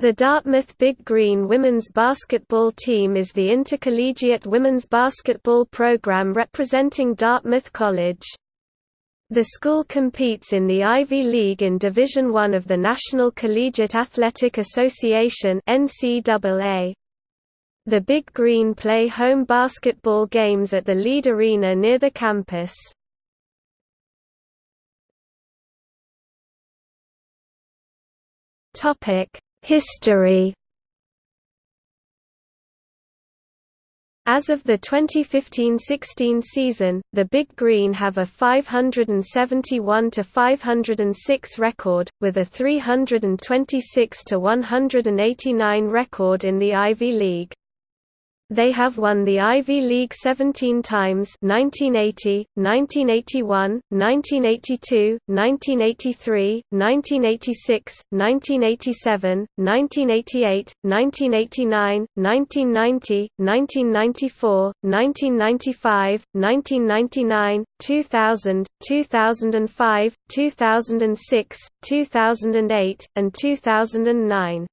The Dartmouth Big Green women's basketball team is the intercollegiate women's basketball program representing Dartmouth College. The school competes in the Ivy League in Division I of the National Collegiate Athletic Association NCAA. The Big Green play home basketball games at the Leede Arena near the campus. History As of the 2015–16 season, the Big Green have a 571–506 record, with a 326–189 record in the Ivy League. They have won the Ivy League 17 times 1980, 1981, 1982, 1983, 1986, 1987, 1988, 1989, 1990, 1994, 1995, 1999, 2000, 2005, 2006, 2008, and 2009.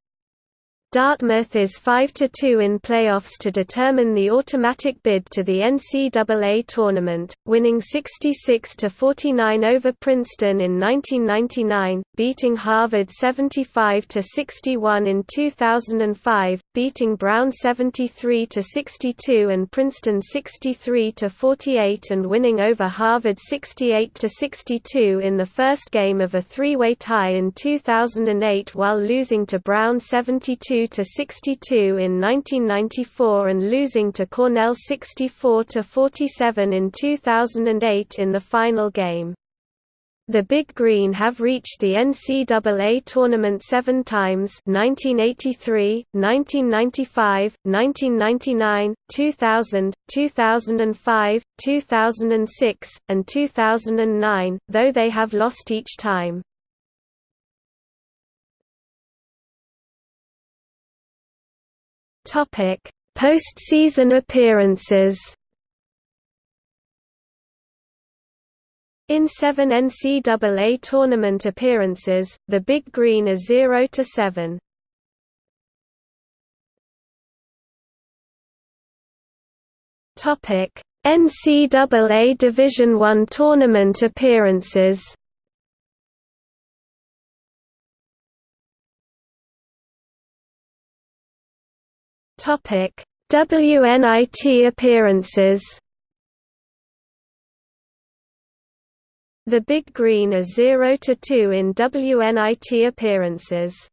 Dartmouth is 5–2 in playoffs to determine the automatic bid to the NCAA tournament, winning 66–49 over Princeton in 1999, beating Harvard 75–61 in 2005, beating Brown 73–62 and Princeton 63–48 and winning over Harvard 68–62 in the first game of a three-way tie in 2008 while losing to Brown 72 to 62 in 1994 and losing to Cornell 64 to 47 in 2008 in the final game. The Big Green have reached the NCAA tournament seven times 1983, 1995, 1999, 2000, 2005, 2006, and 2009, though they have lost each time. Topic: Postseason appearances. In seven NCAA tournament appearances, the Big Green are 0 to 7. Topic: NCAA Division I tournament appearances. Topic: WNIT appearances. The Big Green are 0 to 2 in WNIT appearances.